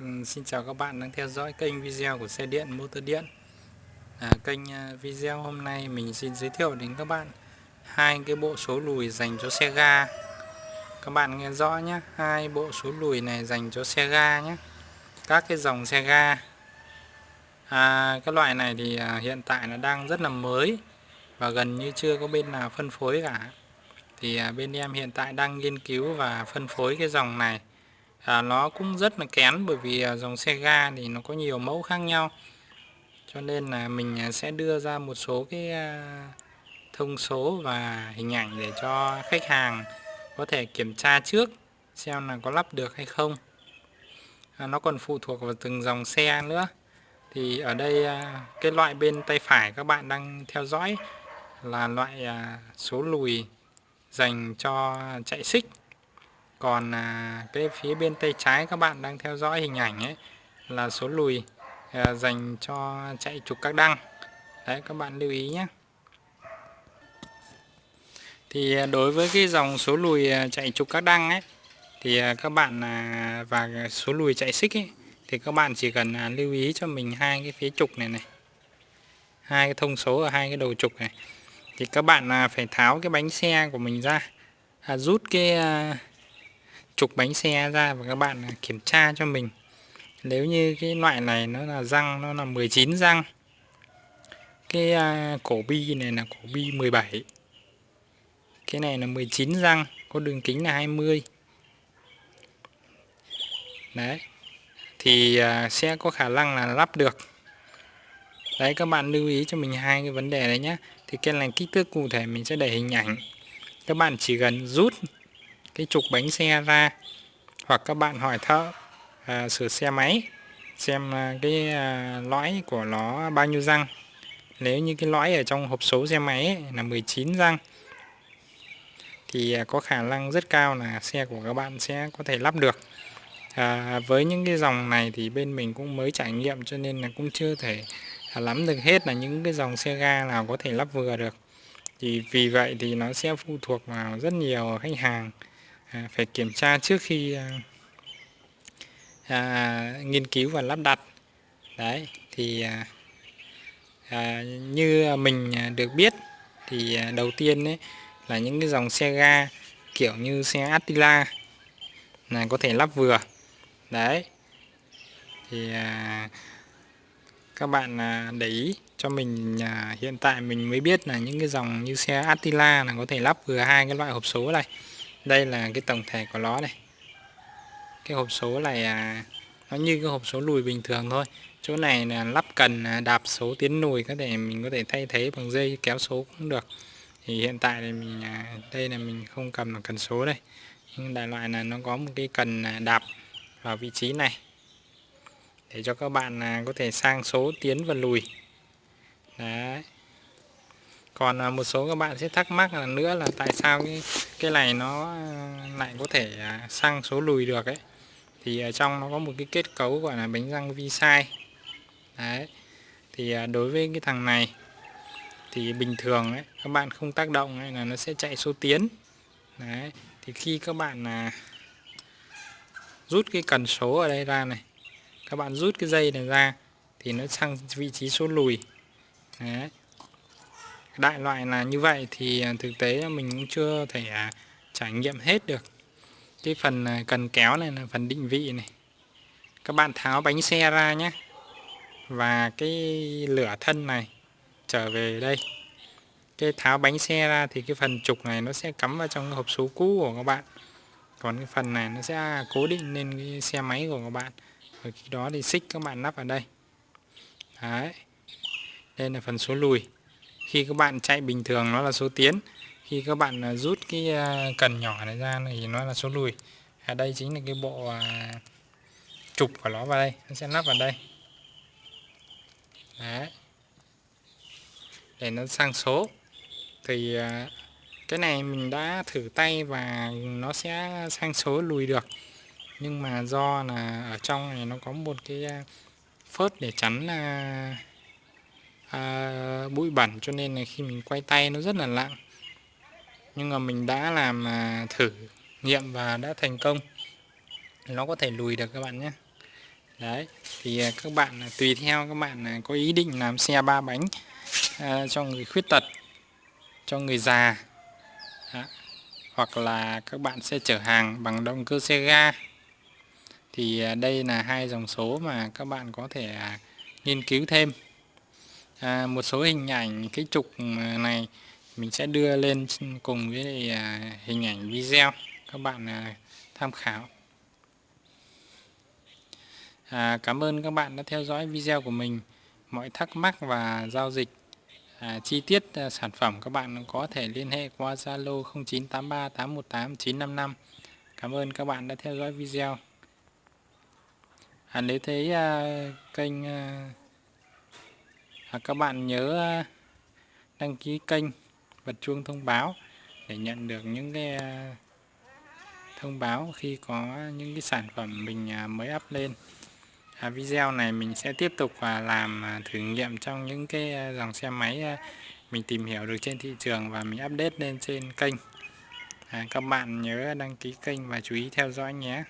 Ừ, Xin chào các bạn đang theo dõi kênh video của xe điện motor điện. À, Kênh à, video hôm nay mình xin giới thiệu đến các bạn hai cái bộ số lùi dành cho xe ga. Các bạn nghe rõ nhé hai bộ số lùi này dành cho xe ga nhé Các cái dòng xe ga. À, Cái loại này thì à, hiện tại nó đang rất là mới Và gần như chưa có bên nào phân phối cả. Thì à, bên em hiện tại đang nghiên cứu và phân phối cái dòng này à, nó cũng rất là kén bởi vì à, dòng xe ga thì nó có nhiều mẫu khác nhau. Cho nên là mình à, sẽ đưa ra một số cái à, thông số và hình ảnh để cho khách hàng có thể kiểm tra trước xem là có lắp được hay không. À, nó còn phụ thuộc vào từng dòng xe nữa. Thì ở đây cái loại bên tay phải các bạn đang theo dõi là loại số lùi dành cho chạy xích còn à, cái phía bên tay trái các bạn đang theo dõi hình ảnh ấy là số lùi à, dành cho chạy trục các đăng. Đấy các bạn lưu ý nhé. Thì à, đối với cái dòng số lùi à, chạy trục các đăng ấy thì à, các bạn à, và số lùi chạy xích ấy thì các bạn chỉ cần à, lưu ý cho mình hai cái phía trục này này hai cái thông số ở hai cái đầu trục này. Thì các bạn à, phải tháo cái bánh xe của mình ra à, rút cái à, trục bánh xe ra và các bạn kiểm tra cho mình. Nếu như cái loại này nó là răng nó là 19 răng cái à, cổ bi này là cổ bi 17 cái này là 19 răng có đường kính là 20 đấy thì à, sẽ có khả năng là lắp được. Đấy các bạn lưu ý cho mình hai cái vấn đề đấy nhé thì cái này kích thước cụ thể mình sẽ để hình ảnh. Các bạn chỉ cần rút cái trục bánh xe ra. Hoặc các bạn hỏi thợ à, sửa xe máy xem à, cái à, lõi của nó bao nhiêu răng. Nếu như cái lõi ở trong hộp số xe máy ấy, là 19 răng thì à, có khả năng rất cao là xe của các bạn sẽ có thể lắp được. À, với những cái dòng này thì bên mình cũng mới trải nghiệm cho nên là cũng chưa thể à, lắm được hết là những cái dòng xe ga nào có thể lắp vừa được. Thì vì vậy thì nó sẽ phụ thuộc vào rất nhiều khách hàng à, phải kiểm tra trước khi à, à, nghiên cứu và lắp đặt. Đấy thì à, à, như mình à, được biết thì à, đầu tiên đấy là những cái dòng xe ga kiểu như xe Attila là có thể lắp vừa. Đấy thì à, các bạn à, để ý cho mình à, hiện tại mình mới biết là những cái dòng như xe Attila là có thể lắp vừa hai cái loại hộp số này đây là cái tổng thể của nó này. Cái hộp số này à, nó như cái hộp số lùi bình thường thôi. Chỗ này là lắp cần à, đạp số tiến lùi có thể mình có thể thay thế bằng dây kéo số cũng được. Thì hiện tại thì mình à, đây là mình không cầm được cần số đây. Nhưng đại loại là nó có một cái cần à, đạp vào vị trí này. Để cho các bạn à, có thể sang số tiến và lùi. Đấy còn à, một số các bạn sẽ thắc mắc là nữa là tại sao cái cái này nó à, lại có thể à, sang số lùi được ấy. Thì ở trong nó có một cái kết cấu gọi là bánh răng vi sai đấy. Thì đối với cái thằng này thì bình thường ấy, các bạn không tác động ấy, là nó sẽ chạy số tiến. Đấy. Thì khi các bạn là rút cái cần số ở đây ra này các bạn rút cái dây này ra thì nó sang vị trí số lùi. Đấy đại loại là như vậy thì à, thực tế mình cũng chưa thể à, trải nghiệm hết được. Cái phần à, cần kéo này là phần định vị này. Các bạn tháo bánh xe ra nhé và cái lửa thân này trở về đây. Cái tháo bánh xe ra thì cái phần trục này nó sẽ cắm vào trong hộp số cũ của các bạn. Còn cái phần này nó sẽ cố định lên cái xe máy của các bạn. Và khi đó thì xích các bạn lắp vào đây. Đấy. Đây là phần số lùi khi các bạn chạy bình thường nó là số tiến, khi các bạn à, rút cái à, cần nhỏ này ra thì nó là số lùi. Ở đây chính là cái bộ trục của nó vào đây, nó sẽ lắp vào đây. Đấy. Để nó sang số. Thì cái này mình đã thử tay và nó sẽ sang số lùi được. Nhưng mà do là ở trong này nó có một cái phớt để chắn à, bụi bẩn cho nên là khi mình quay tay nó rất là lặng. Nhưng mà mình đã làm à, thử nghiệm và đã thành công. Nó có thể lùi được các bạn nhé. Đấy thì à, các bạn à, tùy theo các bạn à, có ý định làm xe ba bánh à, cho người khuyết tật cho người già Đó. hoặc là các bạn sẽ chở hàng bằng động cơ xe ga. Thì à, đây là hai dòng số mà các bạn có thể à, nghiên cứu thêm à, một số hình ảnh cái trục này mình sẽ đưa lên cùng với à, hình ảnh video các bạn à, tham khảo À, cảm ơn các bạn đã theo dõi video của mình. Mọi thắc mắc và giao dịch à, chi tiết à, sản phẩm các bạn có thể liên hệ qua Zalo 0983 818 955. Cảm ơn các bạn đã theo dõi video. À, nếu thấy à, kênh à, và các bạn nhớ à, đăng ký kênh bật chuông thông báo để nhận được những cái à, thông báo khi có những cái sản phẩm mình à, mới up lên. À, video này mình sẽ tiếp tục và làm thử nghiệm trong những cái dòng xe máy mình tìm hiểu được trên thị trường và mình update lên trên kênh. À, các bạn nhớ đăng ký kênh và chú ý theo dõi nhé.